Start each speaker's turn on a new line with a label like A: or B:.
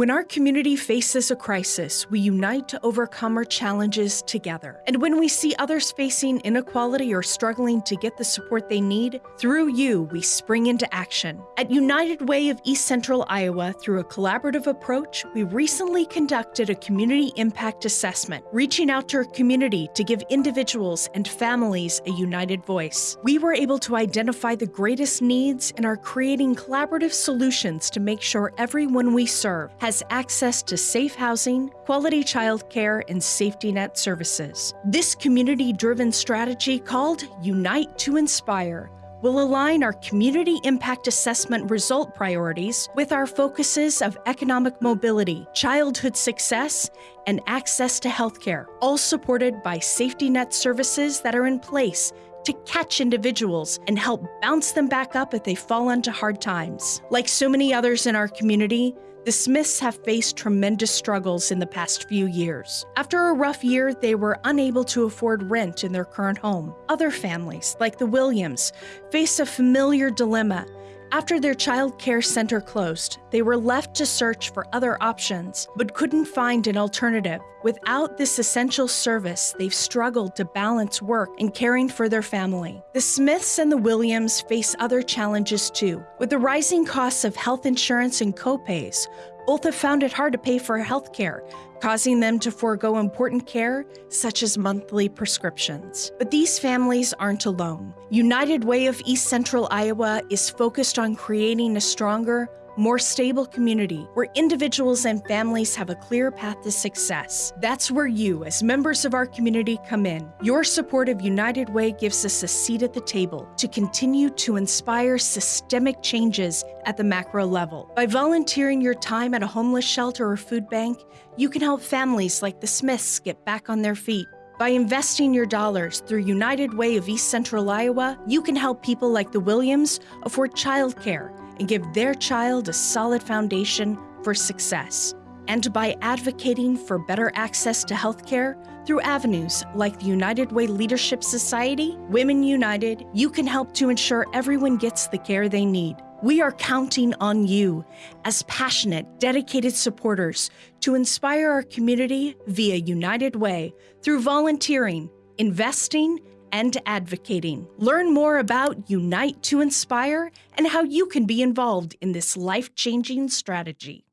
A: When our community faces a crisis, we unite to overcome our challenges together. And when we see others facing inequality or struggling to get the support they need, through you, we spring into action. At United Way of East Central Iowa, through a collaborative approach, we recently conducted a community impact assessment, reaching out to our community to give individuals and families a united voice. We were able to identify the greatest needs and are creating collaborative solutions to make sure everyone we serve has access to safe housing, quality childcare, and safety net services. This community driven strategy called Unite to Inspire will align our community impact assessment result priorities with our focuses of economic mobility, childhood success, and access to healthcare, all supported by safety net services that are in place to catch individuals and help bounce them back up if they fall into hard times. Like so many others in our community, the Smiths have faced tremendous struggles in the past few years. After a rough year, they were unable to afford rent in their current home. Other families, like the Williams, face a familiar dilemma after their child care center closed, they were left to search for other options, but couldn't find an alternative. Without this essential service, they've struggled to balance work and caring for their family. The Smiths and the Williams face other challenges too. With the rising costs of health insurance and copays, both have found it hard to pay for health care, causing them to forego important care such as monthly prescriptions. But these families aren't alone. United Way of East Central Iowa is focused on creating a stronger, more stable community where individuals and families have a clear path to success. That's where you, as members of our community, come in. Your support of United Way gives us a seat at the table to continue to inspire systemic changes at the macro level. By volunteering your time at a homeless shelter or food bank, you can help families like the Smiths get back on their feet. By investing your dollars through United Way of East Central Iowa, you can help people like the Williams afford childcare and give their child a solid foundation for success. And by advocating for better access to healthcare through avenues like the United Way Leadership Society, Women United, you can help to ensure everyone gets the care they need. We are counting on you as passionate, dedicated supporters to inspire our community via United Way through volunteering, investing, and advocating. Learn more about Unite to Inspire and how you can be involved in this life changing strategy.